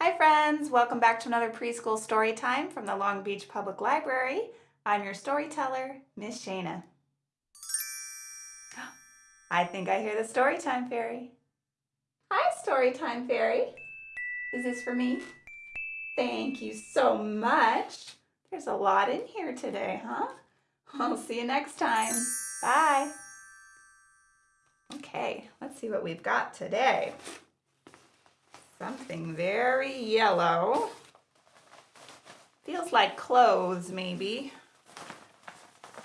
Hi friends, welcome back to another preschool story time from the Long Beach Public Library. I'm your storyteller, Miss Shana. I think I hear the story time Fairy. Hi story time Fairy. Is this for me? Thank you so much. There's a lot in here today, huh? I'll see you next time. Bye. Okay, let's see what we've got today. Something very yellow. Feels like clothes, maybe.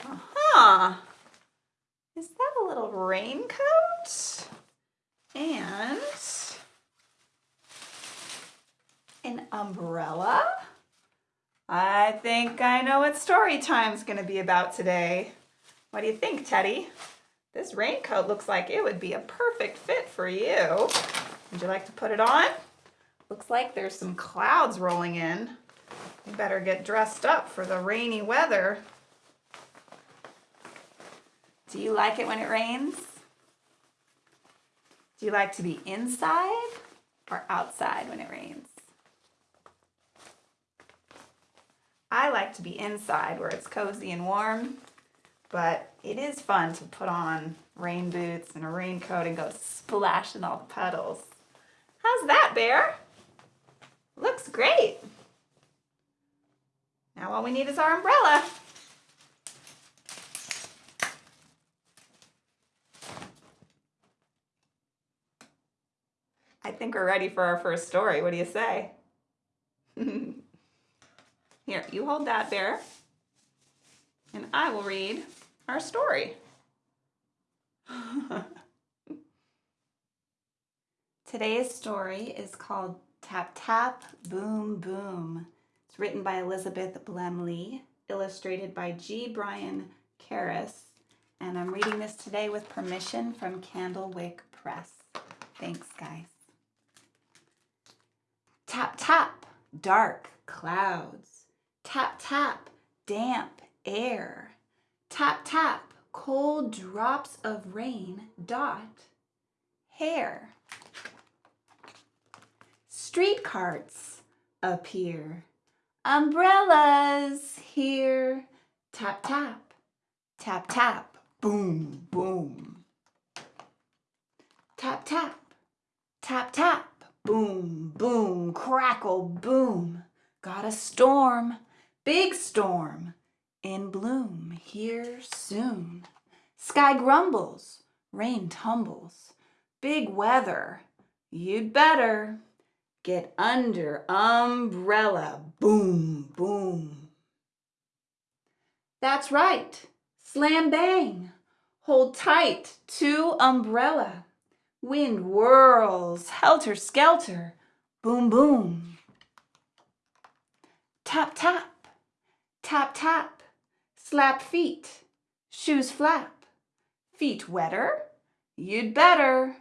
Aha! Is that a little raincoat? And an umbrella? I think I know what story time's going to be about today. What do you think, Teddy? This raincoat looks like it would be a perfect fit for you. Would you like to put it on? Looks like there's some clouds rolling in. You better get dressed up for the rainy weather. Do you like it when it rains? Do you like to be inside or outside when it rains? I like to be inside where it's cozy and warm, but it is fun to put on rain boots and a raincoat and go splashing all the puddles. How's that, Bear? Looks great. Now all we need is our umbrella. I think we're ready for our first story. What do you say? Here, you hold that, Bear. And I will read our story. Today's story is called Tap Tap Boom Boom. It's written by Elizabeth Bluemle, illustrated by G. Brian Karas, and I'm reading this today with permission from Candlewick Press. Thanks, guys. Tap tap, dark clouds. Tap tap, damp air. Tap tap, cold drops of rain dot hair street carts appear. Umbrellas here. Tap, tap, tap, tap, boom, boom. Tap, tap, tap, tap, boom, boom, crackle, boom. Got a storm, big storm, in bloom here soon. Sky grumbles, rain tumbles, big weather, you'd better. Get under umbrella. Boom, boom. That's right. Slam bang. Hold tight to umbrella. Wind whirls, helter skelter. Boom, boom. Tap, tap. Tap, tap. Slap feet. Shoes flap. Feet wetter? You'd better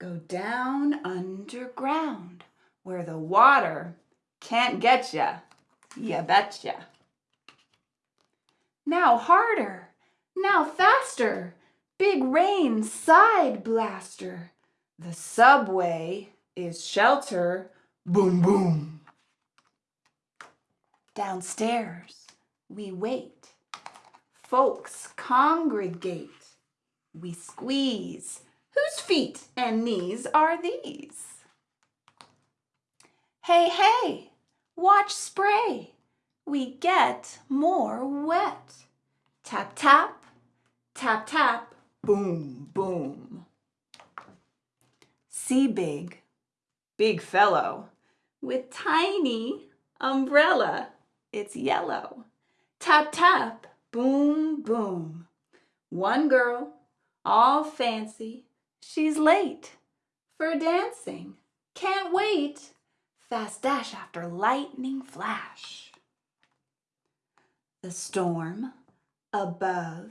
go down underground where the water can't get ya, ya betcha. Now harder, now faster, big rain side blaster. The subway is shelter, boom boom. Downstairs we wait, folks congregate. We squeeze, whose feet and knees are these? Hey, hey, watch spray. We get more wet. Tap, tap, tap, tap, boom, boom. See big, big fellow with tiny umbrella. It's yellow. Tap, tap, boom, boom. One girl, all fancy, she's late for dancing. Can't wait fast dash after lightning flash. The storm above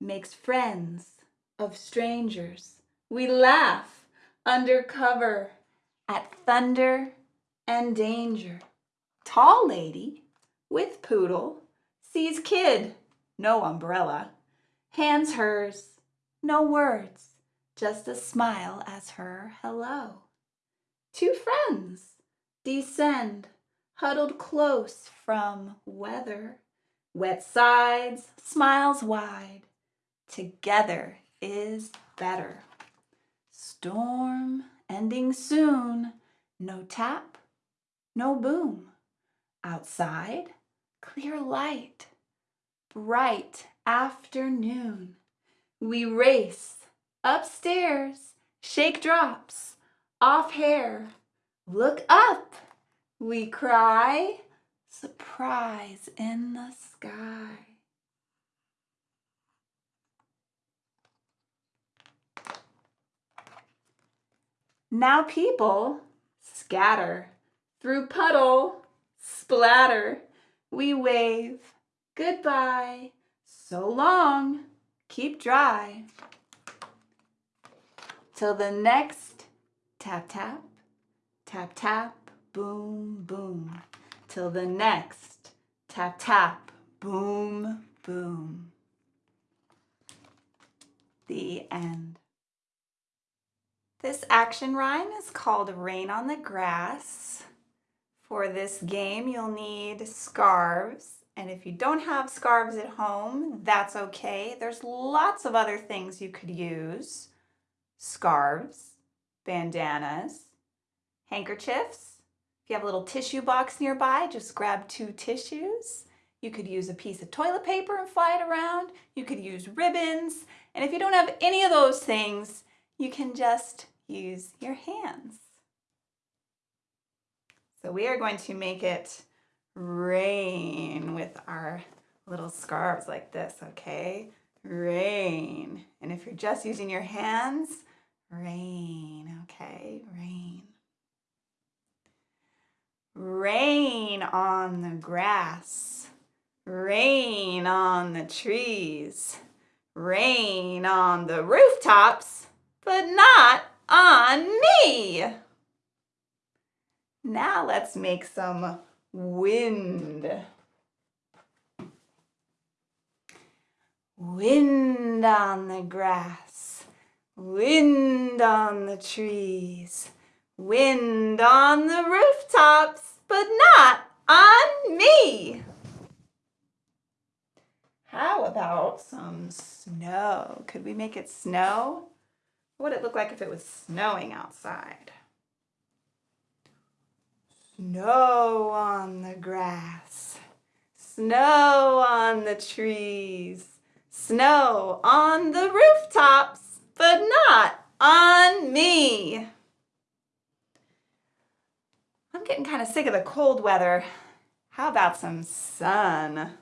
makes friends of strangers. We laugh under cover at thunder and danger. Tall lady with poodle sees kid, no umbrella, hands hers, no words, just a smile as her hello. Two friends descend, huddled close from weather. Wet sides, smiles wide, together is better. Storm ending soon, no tap, no boom. Outside, clear light, bright afternoon. We race upstairs, shake drops off hair. Look up, we cry, surprise in the sky. Now people scatter through puddle, splatter. We wave goodbye, so long, keep dry. Till the next tap tap, tap tap, boom boom. Till the next tap tap, boom boom. The end. This action rhyme is called Rain on the Grass. For this game, you'll need scarves. And if you don't have scarves at home, that's okay. There's lots of other things you could use. Scarves, bandanas, handkerchiefs. If you have a little tissue box nearby, just grab two tissues. You could use a piece of toilet paper and fly it around. You could use ribbons. And if you don't have any of those things, you can just use your hands. So we are going to make it rain with our little scarves like this, okay? Rain. And if you're just using your hands, rain, okay? Rain. Rain on the grass. Rain on the trees. Rain on the rooftops, but not on me. Now let's make some wind. Wind on the grass, wind on the trees, wind on the rooftops, but not on me. How about some snow? Could we make it snow? What would it look like if it was snowing outside? Snow on the grass, snow on the trees, snow on the rooftops, but not on me. I'm getting kind of sick of the cold weather. How about some sun?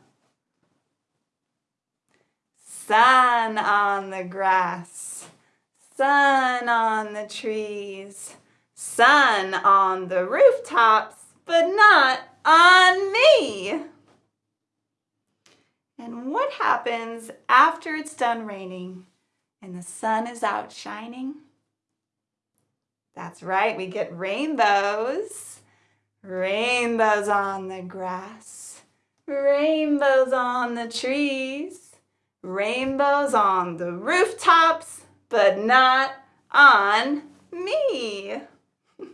Sun on the grass sun on the trees, sun on the rooftops, but not on me. And what happens after it's done raining and the sun is out shining? That's right, we get rainbows. Rainbows on the grass, rainbows on the trees, rainbows on the rooftops, but not on me.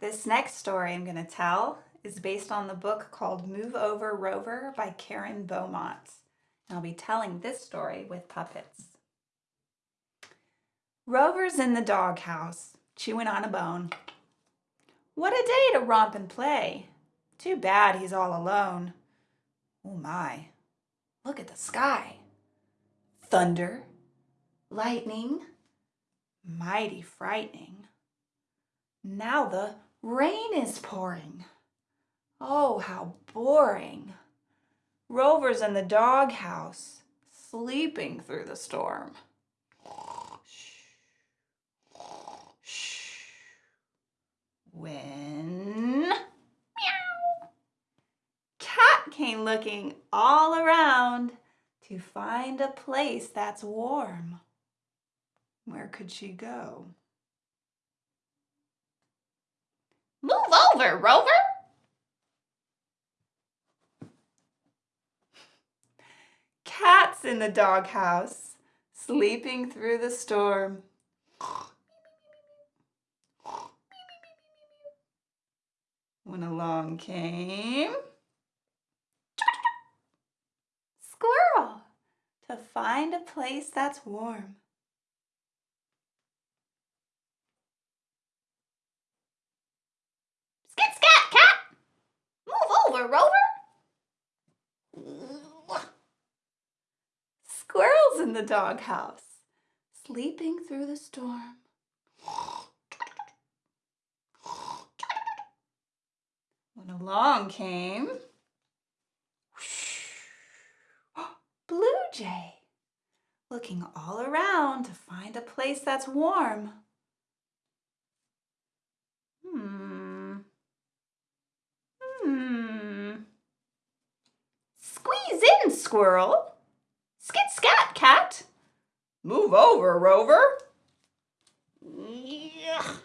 this next story I'm going to tell is based on the book called Move Over Rover by Karen Beaumont. And I'll be telling this story with puppets. Rover's in the doghouse, chewing on a bone. What a day to romp and play. Too bad he's all alone. Oh my, look at the sky. Thunder, lightning, mighty frightening. Now the rain is pouring. Oh, how boring. Rover's in the doghouse, sleeping through the storm. When meow, Cat came looking all around to find a place that's warm. Where could she go? Move over, Rover! Cat's in the doghouse, sleeping through the storm. when along came Squirrel to find a place that's warm. Skit scat cat! Move over, Rover! Squirrel's in the doghouse, sleeping through the storm. When along came Blue Jay, looking all around to find a place that's warm. Hmm. Hmm. Squeeze in, squirrel. Skit scat, cat. Move over, Rover. Yeah.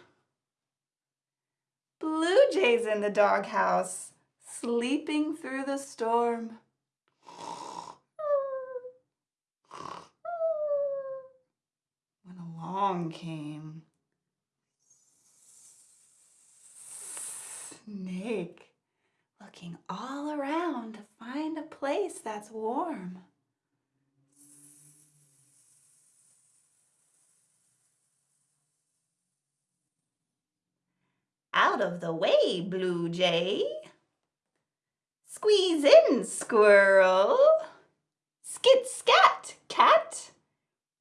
Blue Jay's in the doghouse, sleeping through the storm. Along came Snake, looking all around to find a place that's warm. Out of the way, Blue Jay. Squeeze in, squirrel. Skit scat, cat.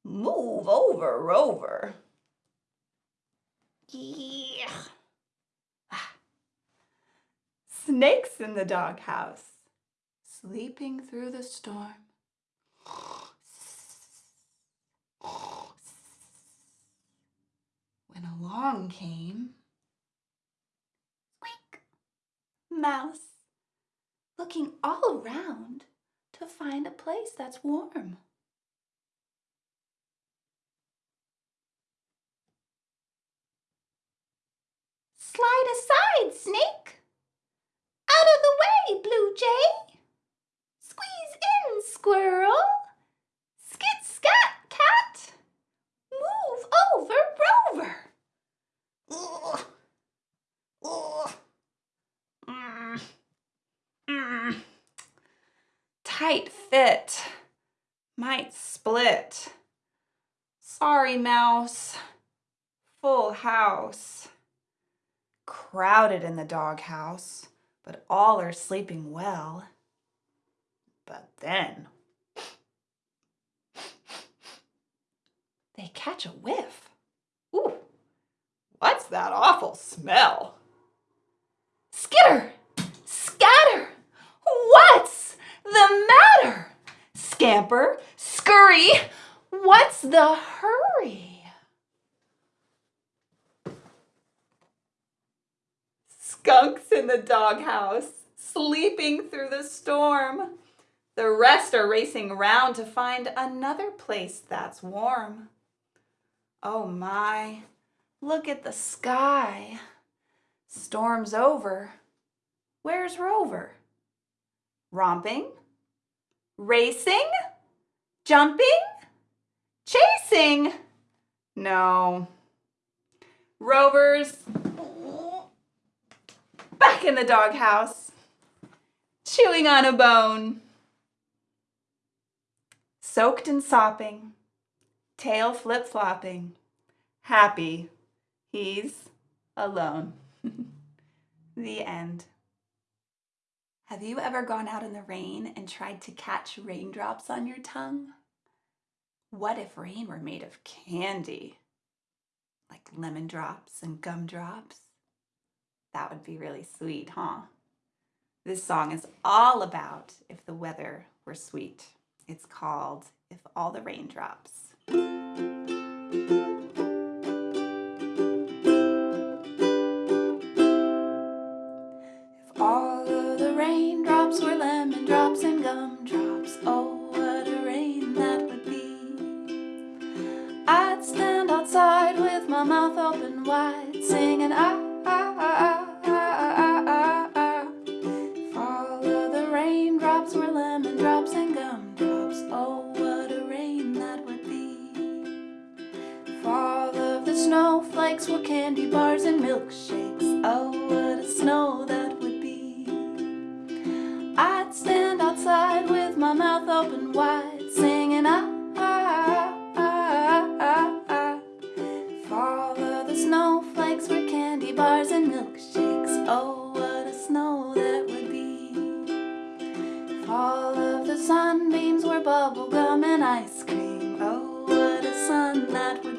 Move over, rover. Yeah. Ah. Snake's in the doghouse, sleeping through the storm. When along came Squeak, Mouse, looking all around to find a place that's warm. Slide aside, Snake. Out of the way, Blue Jay. Squeeze in, Squirrel. Skit, scat, cat. Move over, Rover. Ugh. Ugh. Mm. Mm. Tight fit. Might split. Sorry, mouse. Full house. Crowded in the doghouse, but all are sleeping well. But then they catch a whiff. Ooh, what's that awful smell? Skitter! Scatter! What's the matter? Scamper, scurry, what's the hurry? Skunk's in the doghouse, sleeping through the storm. The rest are racing round to find another place that's warm. Oh my, look at the sky. Storm's over. Where's Rover? Romping? Racing? Jumping? Chasing? No. Rover's back in the doghouse, chewing on a bone. Soaked and sopping, tail flip-flopping, happy, he's alone. the end. Have you ever gone out in the rain and tried to catch raindrops on your tongue? What if rain were made of candy? Like lemon drops and gumdrops? That would be really sweet, huh? This song is all about if the weather were sweet. It's called If All the Raindrops. snowflakes were candy bars and milkshakes. Oh, what a snow that would be. I'd stand outside with my mouth open wide Singing, ah, ah, ah, ah, ah, If all of the snowflakes were candy bars and milkshakes Oh, what a snow that would be. If all of the sunbeams were bubblegum and ice cream Oh, what a sun that would be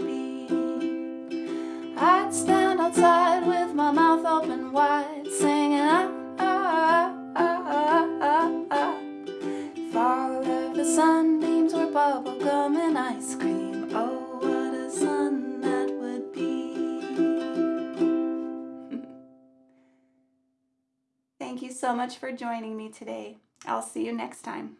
wide, singing ah, ah, ah, ah, ah, ah. Fall of the sunbeams were bubble gum and ice cream. Oh, what a sun that would be. Thank you so much for joining me today. I'll see you next time.